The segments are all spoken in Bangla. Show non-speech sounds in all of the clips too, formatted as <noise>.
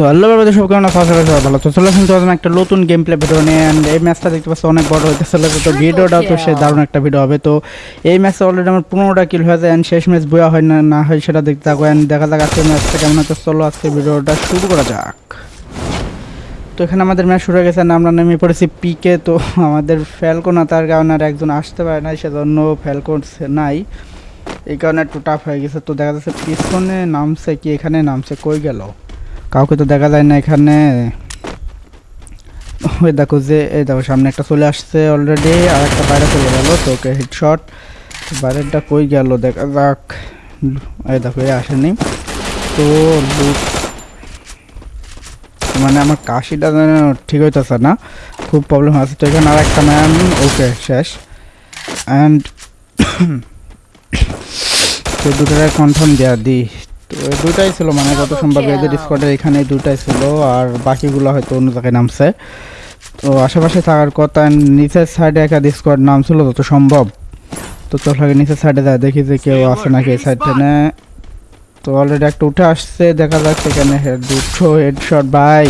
সো হ্যালো ব্রাদার সব কেমন আছো? আশা ভালো তো চলে আসুন তোমাদের একটা নতুন গেম প্লে ভিডিও নিয়ে অ্যান্ড এই ম্যাচটা দেখতে পাচ্ছি অনেক বড় হইতেছে। তো ভিডিওটাও তো সে দারুণ একটা ভিডিও হবে। তো এই ম্যাচে অলরেডি আমার পনেরোটা কিল হয়েছে অ্যান্ড শেষ ম্যাচ বয়া হয় না না হয় সেটা দেখতে থাকো। অ্যান্ড দেখা যাক আজকে ম্যাচটা কেমন হচ্ছে। চলো আজকে ভিডিওটা শুরু করা যাক। তো এখানে আমাদের ম্যাচ শুরু হয়ে গেছে আমরা নেমে পড়েছি পিকে তো আমাদের ফ্যালকো না তার কারণে আর একজন আসতে পারে না সেজন্য ফ্যালকো নাই। এই কারণে একটু টাফ হয়ে গেছে। তো দেখা যাচ্ছে পিছনে নামছে কি এখানে নামছে কই গেল? কাউকে তো দেখা যায় না এখানে। ওই দেখো যে, এই দেখো, সামনে একটা চলে আসছে অলরেডি আর একটা বাইরে চলে গেল, তো ওকে হেডশট বাইরেরটা কই গেল, দেখা যাক। এই দেখো, এ আসেনি। তো মানে আমার কাশিটা ঠিক হইতেছে না, খুব প্রবলেম আছে। তো এখানে আর একটা ম্যাম ওকে, শেষ। অ্যান্ড <coughs> তো দুটোটাই কনফার্ম দেওয়া দিই। তো দুটাই ছিল মানে গত সম্ভব এদের স্কোয়াডের এখানে দুটাই ছিল আর বাকিগুলো হয়তো অন্য জায়গায় নামছে। তো আশেপাশে থাকার কথা নিচের সাইডে একটা স্কোয়াড নাম ছিল যত সম্ভব। তো চল আগে নিচের সাইডে যায় দেখি যে কেউ আছে নাকি এই সাইডে তো অলরেডি একটা উঠে আসছে দেখা যাচ্ছে এখানে হেড দুটো হেডশট বাই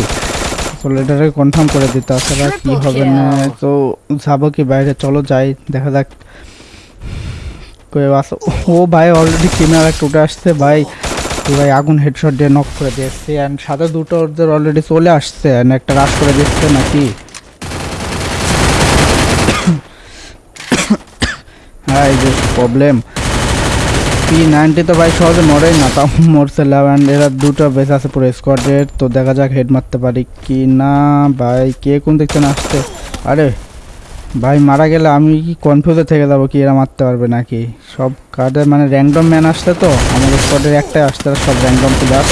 চলো এটাকে কনফার্ম করে দিতে আসলে কি হবে না। তো যাব কি বাইরে চলো যাই দেখা যাক। কেউ আছে ও ভাই অলরেডি ক্রিমিনাল একটা উঠে আসছে ভাই তো ভাই আগুন হেডশট দিয়ে নক করে দিয়েছে অ্যান্ড সাথে দুটো ওদের অলরেডি চলে আসছে অ্যান্ড একটা রাশ করে দিচ্ছে নাকি? <coughs> হ্যাঁ যে প্রবলেম পি নাইনটি তো ভাই সহজে মরেই না, তাও মরছে অ্যান্ড এরা দুটো বেস আছে পুরো স্কোয়াডের তো দেখা যাক হেড মারতে পারি কি না ভাই, কে কোন দেখছেন আসছে? আরে ভাই মারা গেলে আমি কি কনফিউজে থেকে যাব কি এরা মারতে পারবে নাকি? সব কার্ডের মানে র্যান্ডম ম্যান আসতে তো, আমাদের স্কোয়াডের একটাই আসতে সব র্যান্ডম প্লেয়ার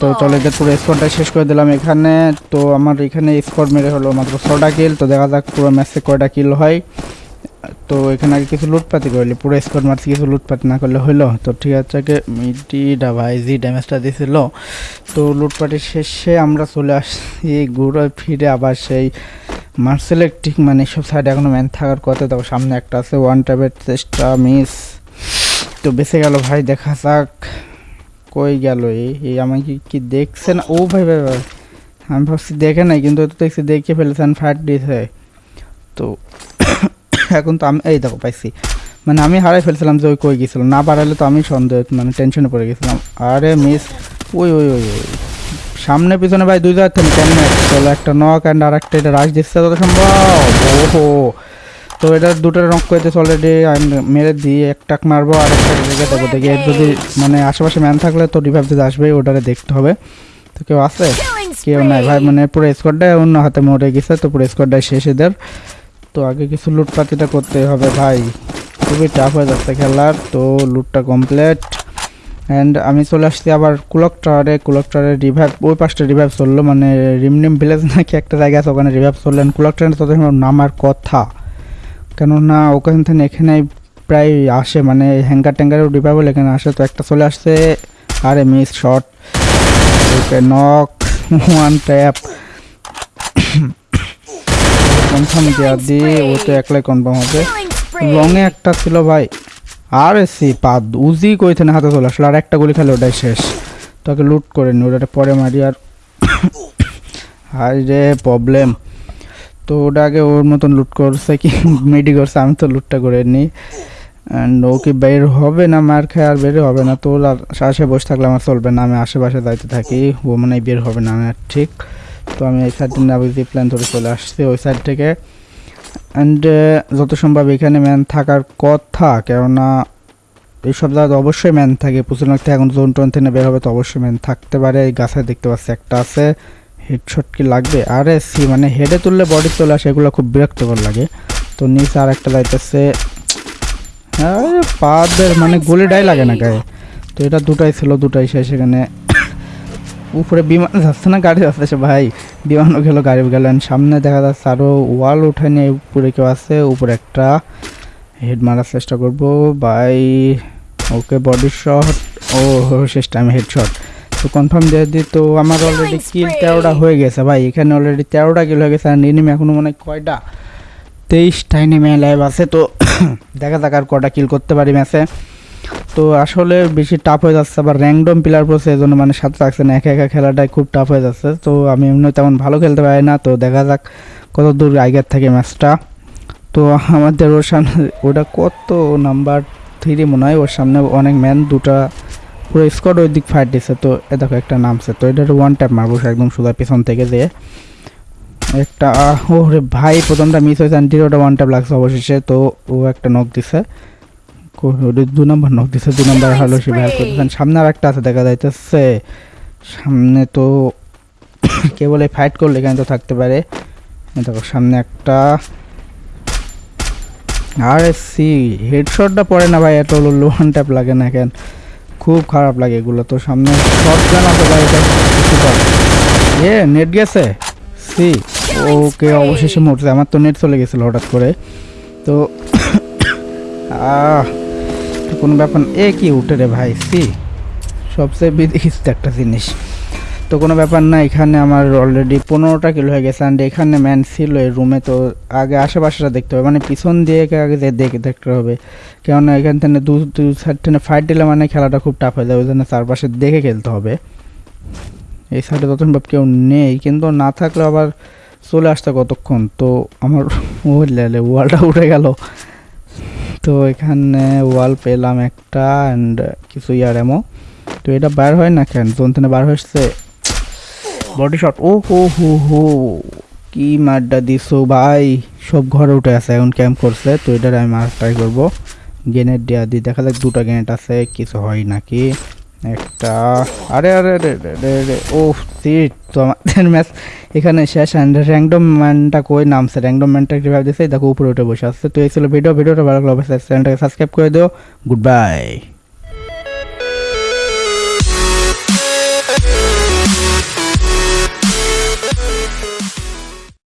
তো চলো এদের পুরো স্কোয়াডটা শেষ করে দিলাম এখানে। তো আমার এখানে স্কোয়াড মেরে হলো মাত্র ছটা কিল তো দেখা যাক পুরো ম্যাচে কয়টা কিল হয়। তো এখানে আগে কিছু লুটপাতি করলে পুরো স্কোয়াড মারছি, কিছু লুটপাতি না করলে হলো তো ঠিক আছে মিডিটা ভাই জি ড্যামেজটা দিয়েছিল তো লুটপাটির শেষে আমরা চলে আসছি ঘুরে ফিরে আবার সেই মার্সেলেকটিক মানে সব সাইডে এখনও ম্যান থাকার কথা তো সামনে একটা আছে ওয়ান টাইপের চেষ্টা মিস তো বেঁচে গেল ভাই, দেখা যাক কই গেল এই আমাকে কি দেখছে না? ও ভাই ভাই ভাই, আমি ভাবছি দেখে নাই, কিন্তু তো দেখছি, দেখে ফেলেছেন ফায়ার দিয়েছে। তো <coughs> এখন তো আমি, এই দেখো, পাইছি। মানে আমি হারাই ফেলছিলাম যে ওই কই গেছিলাম না বাড়ালে তো আমি সন্দেহ মানে টেনশনে পড়ে গেছিলাম। আরে মিস ওই ওই ওই ওই। সামনে পিছনে ভাই দুই জায়গা থেকে কেমন? চলো একটা নক অ্যান্ড আর একটা এটা রাশ দিচ্ছে তত সম্ভব। ওহো। তো এটা দুটো নক করতেছে অলরেডি মেরে দিয়ে একটাক মারবো আর একটা রেখে দেবো। দেখি এর যদি মানে আশেপাশে ম্যান থাকলে তো রিভাইভ দিতে আসবে ওটারে দেখতে হবে। তো কেউ আছে? কেউ নাই। ভাই মানে পুরো স্কোয়াডটাই অন্য হাতে মরে গেছে তো পুরো স্কোয়াডটাই শেষ এদের। তো আগে কিছু লুটপাতিটা করতে হবে ভাই। খুবই টাফ হয়ে যাচ্ছে খেলার। তো লুটটা কমপ্লিট অ্যান্ড আমি চলে আসছি আবার কুলক টাওয়ারে কুলক টাওয়ারে রিভাইভ ওই পাশটা রিভাইভ চলল মানে রিমনিম ভিলেজ নাকি একটা জায়গা আছে, ওখানে রিভাইভ চললেন কুলক টাওয়ারে তত নামার কথা। কেননা ওখান থেকে এখানে প্রায় আসে মানে হ্যাঙ্গার ট্যাঙ্গারেও রিভাইভল এখানে আসে। তো একটা চলে আসছে আরে miss shot knock one tap confirm দেওয়া দিয়ে ও তো একলাই কনফার্ম হবে। লংয়ে একটা ছিল ভাই। আর এসি পাদ উজি কইতে হাতে চলে আসলো আর একটা গুলি খেলে ওটাই শেষ। তোকে লুট করে নি ওটা পরে মারি আর <coughs> হাই রে প্রবলেম তো ওটা আগে ওর মতন লুট করছে কি? <laughs> মেডি করছে, আমি তো লুটটা করে নিই অ্যান্ড ও কি বের হবে না মার খায়? আর বের হবে না। তো আর আশে বসে থাকলে আমার চলবে না। আমি আশেপাশে যাইতে থাকি, ও মানে বের হবে না, আমি আর ঠিক। তো আমি এই সাইড থেকে প্ল্যান ধরে চলে আসছি। ওই সাইড থেকে অ্যান্ড যত সম্ভব এখানে ম্যান থাকার কথা, কেননা এইসব জায়গায় অবশ্যই ম্যান থাকে। প্রচুর থেকে, এখন জোন টোন থেকে বের হবে তো অবশ্যই ম্যান থাকতে পারে। এই গাছে দেখতে পাচ্ছি একটা আছে হেডশট কি লাগবে? আরে, সি মানে হেডে তুললে বডি চলে আসে, এগুলো খুব বিরক্তকর লাগে। তো নিচে আর একটা যাইতেছে আরে, পাদের মানে গুলিটাই লাগে না গায়ে। তো এটা দুটাই ছিল, দুটাই শেষ এখানে। <coughs> উপরে বিমান যাচ্ছে না, গাড়ি যাচ্ছে, ভাই। বিমানও গেল গাড়ি গেল and সামনে দেখা যাচ্ছে আরও ওয়াল উঠে নিয়ে উপরে কেউ আছে উপরে একটা হেড মারার চেষ্টা করব। বাই ওকে বডি শট ও শেষ টাইম হেড শট তো কনফার্ম দিয়ে দিই তো আমার অলরেডি কিল তেরোটা হয়ে গেছে ভাই। এখানে অলরেডি তেরোটা কিল হয়ে গেছে আর এনিমি এখনও মনে হয় কয়টা? তেইশটা নেমে লাইভ আছে তো <coughs> দেখা যাক আর কটা কিল করতে পারি ম্যাচে। তো আসলে বেশি টাফ হয়ে যাচ্ছে, আবার র্যান্ডম প্লেয়ার পড়ছে এই জন্য মানে সাথে রাখছে না, একা একা খেলাটাই খুব টাফ হয়ে যাচ্ছে। তো আমি এমনি তেমন ভালো খেলতে পারি না, তো দেখা যাক কত দূর আগের থেকে ম্যাচটা তো আমাদের ওর সামনে, ওটা কত নাম্বার থ্রি মনে হয়, ওর সামনে অনেক ম্যান দুটা পুরো স্কোয়াড ওই দিক ফাইট দিচ্ছে তো এ দেখো একটা নামছে, তো এটা ওয়ান ট্যাপ মারবো একদম সোজা পেছন থেকে যে। একটা ও রে ভাই, প্রথমটা মিস হয়েছে অ্যান্টির ওটা ওয়ান ট্যাপ লাগছে অবশেষে, তো ও একটা নক দিছে। দু নম্বর নক দিছে দু নম্বর হলো সে ভ্যাল করতেছেন সামনে আর একটা আছে দেখা যাইতেছে। সামনে তো <coughs> কে বলে ফাইট করলে এখানে তো থাকতে পারে। দেখো সামনে একটা আর সি হেডশটটা পড়ে না ভাই এত লোহান ট্যাপ লাগে না কেন? খুব খারাপ লাগে এগুলো তো। সামনে শর্ট গান আছে ভাই এ নেট গেছে? সি ওকে অবশেষে মরছে। আমার তো নেট চলে গেছিল হঠাৎ করে। তো <coughs> আহ কোনো ব্যাপার। এ কি উঠে রে ভাই? সি। সবচেয়ে বিদেখিস্ত একটা জিনিস। তো কোনো ব্যাপার না, এখানে আমার অলরেডি পনেরোটা কিলো হয়ে গেছে অ্যান্ড এখানে ম্যান ছিল এই রুমে তো আগে আশেপাশেটা দেখতে হবে। মানে পিছন দিয়ে আগে যে দেখে দেখতে হবে। কেননা এখান থেকে দু দু সাইড থেকে ফাইট দিলে মানে খেলাটা খুব টাফ হয়ে যায়, ওই জন্য চারপাশে দেখে খেলতে হবে। এই সাইডে তখন ভাব কেউ নেই, কিন্তু না থাকলে আবার চলে আসতে কতক্ষণ? তো আমার <laughs> ওয়ালটা উঠে গেল। তো এখানে ওয়াল পেলাম একটা অ্যান্ড কিছু ইয়ার এমো তো এটা বার হয় না কেন? জোন থেকে বার হয়েছে। বডি শট ও, হো হো হো। কি মারটা দিছো ভাই? সব ঘরে উঠে আছে, এখন ক্যাম্প করছে। তো এটার আমি মার ট্রাই করব। গ্রেনেড দেওয়া দিই দেখা যাক দুটো গেনেট আছে, কিছু হয় নাকি। একটা আরে আরে আরে আরে, ও তো আমাদের ম্যাচ। এখানে শেষ অ্যান্ড র্যান্ডম ম্যানটা কই নামছে? র্যান্ডম ম্যানটা কীভাবে দেখো উপরে উঠে বসে আসছে তো এই ছিল ভিডিও ভিডিওটা ভালো লাগল অবশ্যই চ্যানেলটাকে সাবস্ক্রাইব করে দিও। Good bye